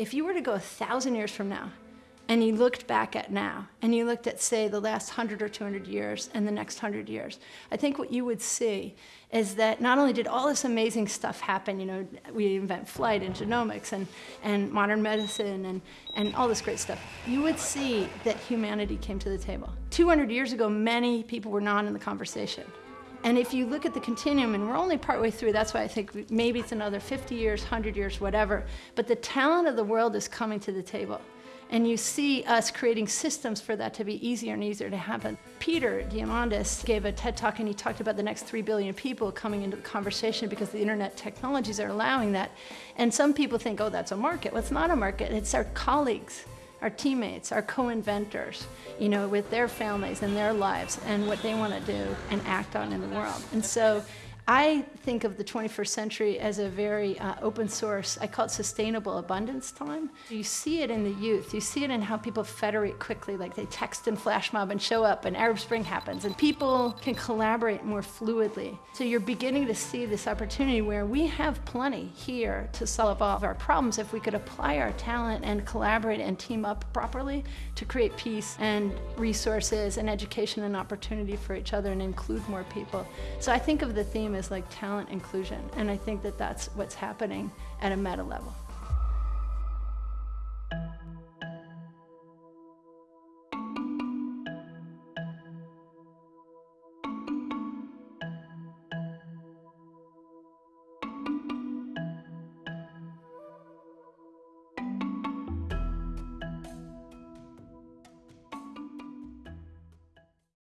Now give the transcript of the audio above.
if you were to go a thousand years from now, and you looked back at now, and you looked at, say, the last 100 or 200 years and the next 100 years, I think what you would see is that not only did all this amazing stuff happen, you know, we invent flight and genomics and, and modern medicine and, and all this great stuff, you would see that humanity came to the table. 200 years ago, many people were not in the conversation. And if you look at the continuum, and we're only partway through, that's why I think maybe it's another 50 years, 100 years, whatever, but the talent of the world is coming to the table. And you see us creating systems for that to be easier and easier to happen. Peter Diamandis gave a TED Talk and he talked about the next 3 billion people coming into the conversation because the internet technologies are allowing that. And some people think, oh, that's a market. Well, it's not a market, it's our colleagues our teammates, our co-inventors, you know, with their families and their lives and what they want to do and act on in the world. And so I think of the 21st century as a very uh, open source, I call it sustainable abundance time. You see it in the youth. You see it in how people federate quickly, like they text and flash mob and show up and Arab Spring happens and people can collaborate more fluidly. So you're beginning to see this opportunity where we have plenty here to solve all of our problems if we could apply our talent and collaborate and team up properly to create peace and resources and education and opportunity for each other and include more people. So I think of the theme is like talent inclusion. And I think that that's what's happening at a meta level.